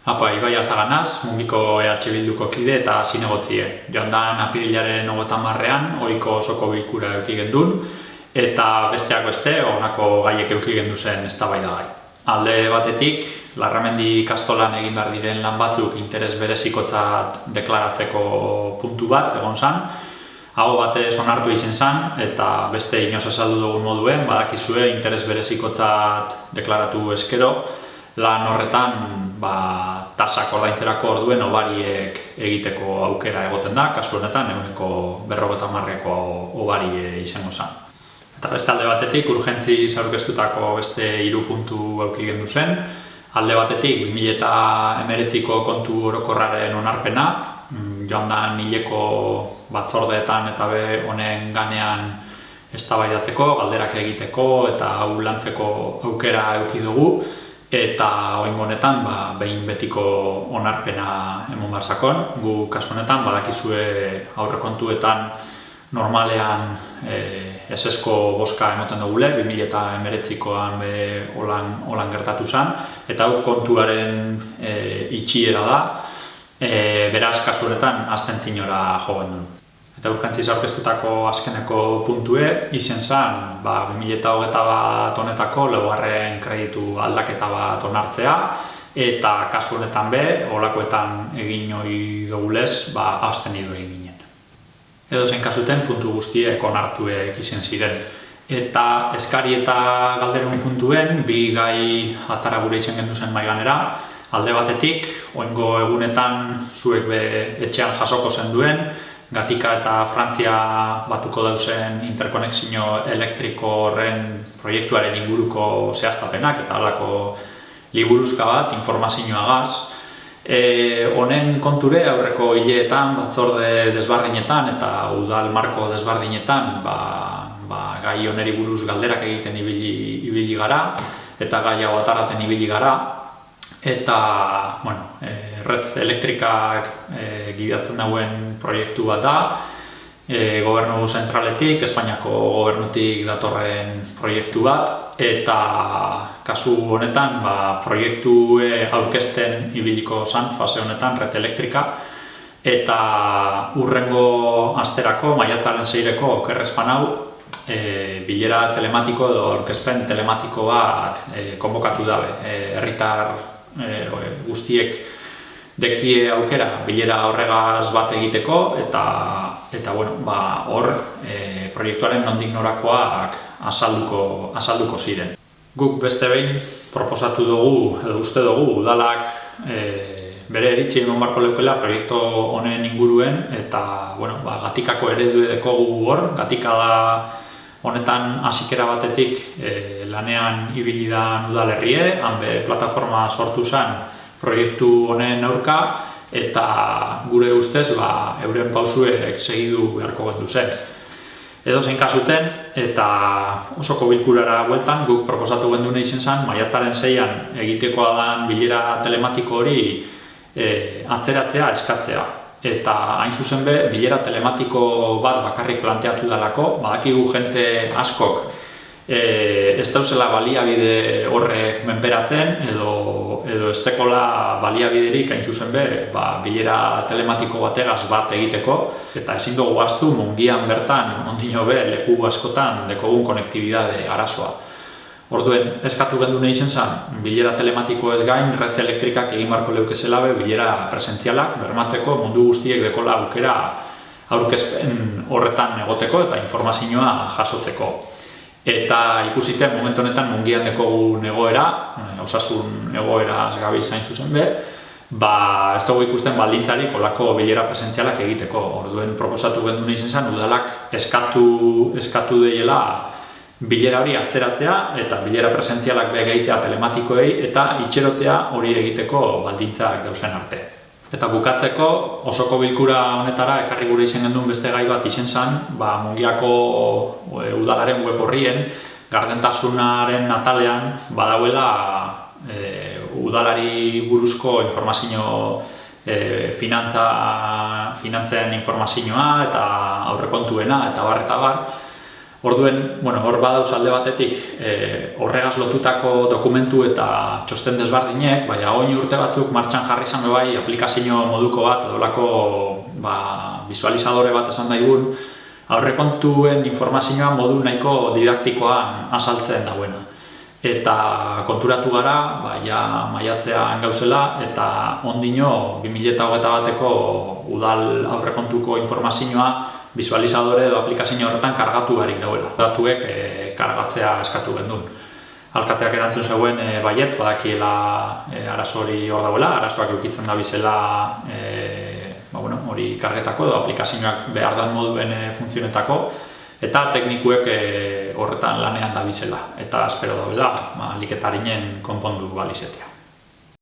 Apa, Ibai Alzaganaz, mungiko EH Bilduko kide eta zinegotzie. Joan da apirilaren ogotan marrean, oiko osoko bilkura euki gendun, eta besteak beste, honako gaiek euki gendu zen ez gai. Alde batetik, Larramendi kastolan egin behar diren lan batzuk interes berezikotzat deklaratzeko puntu bat, egon zan, hau batez onartu izen zan, eta beste inoz esaldu dugun moduen, badakizue interes berezikotzat deklaratu eskero, lan horretan ba, tasak ordaintzerako orduen obariek egiteko aukera egoten da, kasu honetan eguneko berrogeta marreko obari izango zen. Eta beste alde batetik, urgentzi zaurkeztutako beste hiru puntu auki gendu zen, alde batetik 2000 eta emeretziko kontu orokorraren onarpena, mm, joan da nileko batzordeetan eta be honen ganean eztabaidatzeko, galderak egiteko eta hau lantzeko aukera eduki dugu, eta oin honetan ba, behin betiko onarpena emon barzakon. Gu kasu honetan badakizue aurrekontuetan normalean e, esesko boska emoten dugule, 2000 eta emeretzikoan be holan, holan gertatu zen, eta hau kontuaren e, itxiera da, e, beraz kasu honetan azten zinora jogen duen. Eta urgentziz aurkeztutako azkeneko puntue, izen zen, ba, 2008 bat honetako lehuarren kreditu aldaketa bat onartzea, eta kasu honetan be, olakoetan egin hori dugulez, ba, azten idu egin ginen. Edo zen kasuten puntu guztiek onartuek izen ziren. Eta eskari eta galderun puntuen, bi gai atara gure izan gendu zen maiganera, alde batetik, oingo egunetan zuek be etxean jasoko zen duen, Gatika eta Frantzia batuko dauzen interkonexio elektriko horren proiektuaren inguruko zehaztapenak eta alako liburuzka bat, informazioa gaz. E, honen konture aurreko hileetan, batzorde desbardinetan eta udal marko desbardinetan ba, ba, gai oneri buruz galderak egiten ibili, ibili gara eta gai hau ataraten ibili gara eta bueno, e, red elektrikak e, gidatzen dauen proiektu bat da. E, gobernu zentraletik, Espainiako gobernutik datorren proiektu bat. Eta kasu honetan ba, proiektu aurkezten ibiliko zan fase honetan red elektrika eta urrengo asterako, maiatzaren zeireko okerrezpan hau e, bilera telematiko edo aurkezpen telematiko bat e, konbokatu dabe. herritar e, guztiek dekie aukera bilera horregaz bat egiteko eta eta bueno, ba, hor e, proiektuaren nondik norakoak azalduko, azalduko ziren. Guk beste behin proposatu dugu edo uste dugu udalak e, bere eritzi egon barko leukela proiektu honen inguruen eta bueno, ba, gatikako eredu gu hor, gatika da honetan hasikera batetik e, lanean ibili da udalerrie, hanbe plataforma sortu zen proiektu honen aurka eta gure ustez ba, euren pausuek segidu beharko gendu zen. Edo zein kasuten eta osoko bilkurara bueltan guk proposatu gendu nahi zen zen maiatzaren zeian egitekoa dan bilera telematiko hori e, atzeratzea, eskatzea eta hain zuzen be, bilera telematiko bat bakarrik planteatu dalako, badakigu jente askok e, ez dauzela baliabide horrek menperatzen edo, edo ez tekola baliabiderik hain zuzen be, ba, bilera telematiko bategaz bat egiteko eta ezin dugu gaztu mungian bertan, ondino be, leku askotan dekogun konektibidade arazoa. Orduen, eskatu gendu nahi zen zen, bilera telematiko ez gain, red elektrikak egin barko leuke zelabe, bilera presentzialak, bermatzeko mundu guztiek dekola aukera aurkezpen horretan egoteko eta informazioa jasotzeko. Eta ikusite, momentu honetan mungian dekogu egoera, eh, osasun egoera gabi zain zuzen be, ba, ez dugu ikusten baldintzari kolako bilera presentzialak egiteko. Orduen, proposatu gendu nahi zen udalak eskatu, eskatu deiela bilera hori atzeratzea eta bilera presentzialak begeitzea telematikoei eta itxerotea hori egiteko baldintzak dausen arte. Eta bukatzeko osoko bilkura honetara ekarri gure izen gendun beste gai bat izen zen, ba, mungiako e, udalaren web horrien, gardentasunaren natalean badauela e, udalari buruzko informazio e, finantza, finantzen informazioa eta aurrekontuena eta bar eta bar, Orduen, bueno, hor badauz alde batetik e, horregaz lotutako dokumentu eta txosten desbardinek, baina oin urte batzuk martxan jarri izan bai aplikazio moduko bat, edolako ba, visualizadore bat esan daigun, aurrekontuen informazioa modu nahiko didaktikoan asaltzen dagoena. Eta konturatu gara, ba, ja maiatzean gauzela, eta ondino 2008 bateko udal aurrekontuko informazioa visualizadore edo aplikazio horretan kargatu barik dauela. Datuek e, kargatzea eskatu gendun. Alkateak erantzun zegoen e, baietz, badakiela e, arazo hori hor dauela, arazoak eukitzen da bizela e, ba, bueno, hori kargetako edo aplikazioak behar dan moduen e, funtzionetako, eta teknikuek e, horretan lanean da bizela. Eta espero dauela, ba, liketarinen konpondu balizetia.